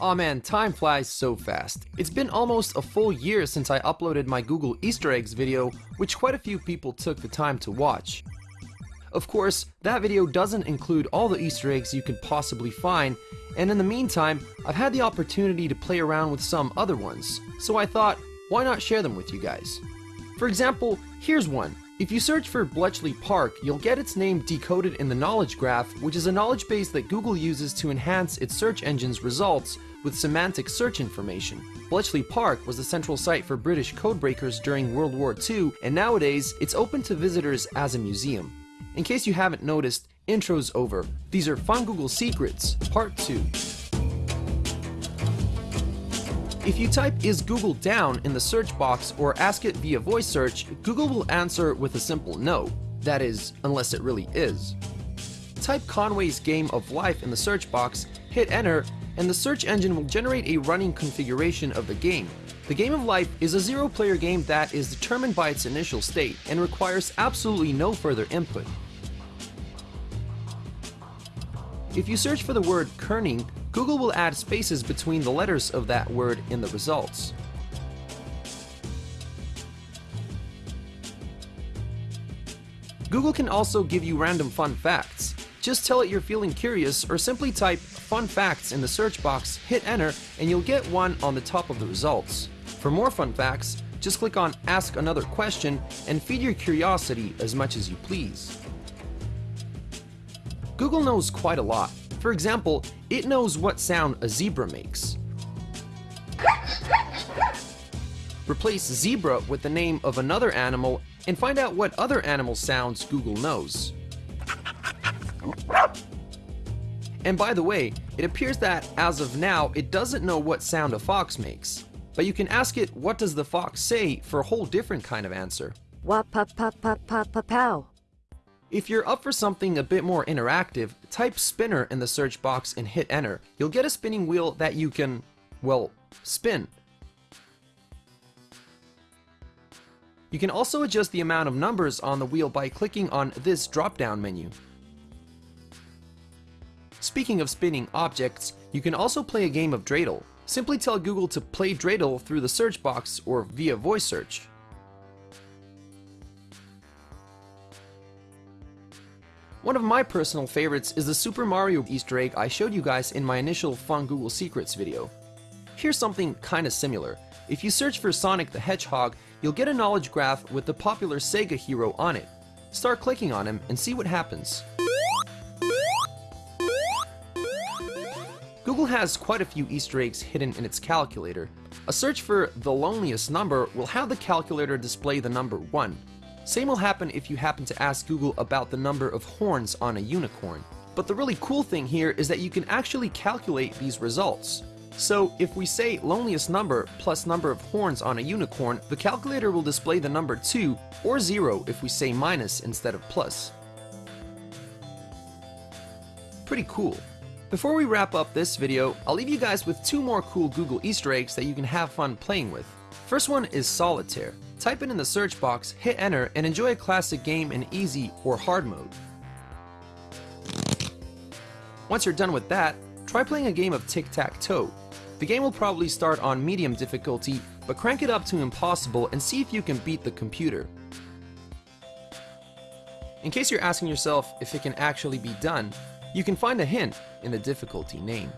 Aw oh man, time flies so fast. It's been almost a full year since I uploaded my Google Easter eggs video, which quite a few people took the time to watch. Of course, that video doesn't include all the Easter eggs you could possibly find, and in the meantime, I've had the opportunity to play around with some other ones, so I thought, why not share them with you guys? For example, here's one. If you search for Bletchley Park, you'll get its name decoded in the knowledge graph, which is a knowledge base that Google uses to enhance its search engine's results with semantic search information. Bletchley Park was the central site for British codebreakers during World War II, and nowadays it's open to visitors as a museum. In case you haven't noticed, intro's over. These are Fun Google Secrets, Part 2. If you type is Google down in the search box or ask it via voice search, Google will answer with a simple no. That is, unless it really is. Type Conway's Game of Life in the search box, hit enter, and the search engine will generate a running configuration of the game. The Game of Life is a zero-player game that is determined by its initial state and requires absolutely no further input. If you search for the word kerning, Google will add spaces between the letters of that word in the results. Google can also give you random fun facts. Just tell it you're feeling curious or simply type fun facts in the search box, hit enter, and you'll get one on the top of the results. For more fun facts, just click on ask another question and feed your curiosity as much as you please. Google knows quite a lot. For example, it knows what sound a zebra makes. Replace zebra with the name of another animal and find out what other animal sounds Google knows. And by the way, it appears that, as of now, it doesn't know what sound a fox makes. But you can ask it, what does the fox say, for a whole different kind of answer. Wap pa pa pa pa pa pow. If you're up for something a bit more interactive, type spinner in the search box and hit enter. You'll get a spinning wheel that you can, well, spin. You can also adjust the amount of numbers on the wheel by clicking on this drop-down menu. Speaking of spinning objects, you can also play a game of dreidel. Simply tell Google to play dreidel through the search box or via voice search. One of my personal favorites is the Super Mario Easter egg I showed you guys in my initial Fun Google Secrets video. Here's something kinda similar. If you search for Sonic the Hedgehog, you'll get a knowledge graph with the popular Sega hero on it. Start clicking on him and see what happens. Google has quite a few Easter eggs hidden in its calculator. A search for the loneliest number will have the calculator display the number 1. Same will happen if you happen to ask Google about the number of horns on a unicorn. But the really cool thing here is that you can actually calculate these results. So if we say loneliest number plus number of horns on a unicorn, the calculator will display the number 2 or 0 if we say minus instead of plus. Pretty cool. Before we wrap up this video, I'll leave you guys with two more cool Google Easter eggs that you can have fun playing with. First one is Solitaire. Type it in the search box, hit enter, and enjoy a classic game in easy or hard mode. Once you're done with that, try playing a game of tic-tac-toe. The game will probably start on medium difficulty, but crank it up to impossible and see if you can beat the computer. In case you're asking yourself if it can actually be done, you can find a hint in the difficulty name.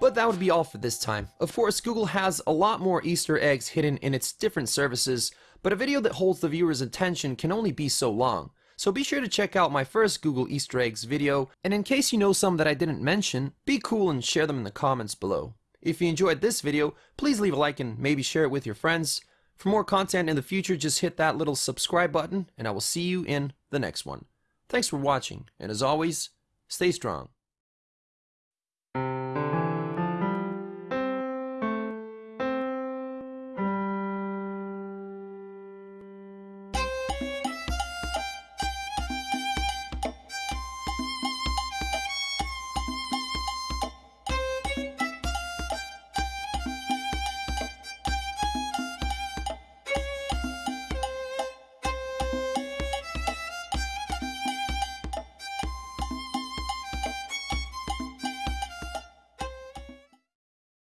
But that would be all for this time. Of course, Google has a lot more Easter eggs hidden in its different services, but a video that holds the viewer's attention can only be so long. So be sure to check out my first Google Easter eggs video, and in case you know some that I didn't mention, be cool and share them in the comments below. If you enjoyed this video, please leave a like and maybe share it with your friends. For more content in the future, just hit that little subscribe button, and I will see you in the next one. Thanks for watching, and as always, stay strong.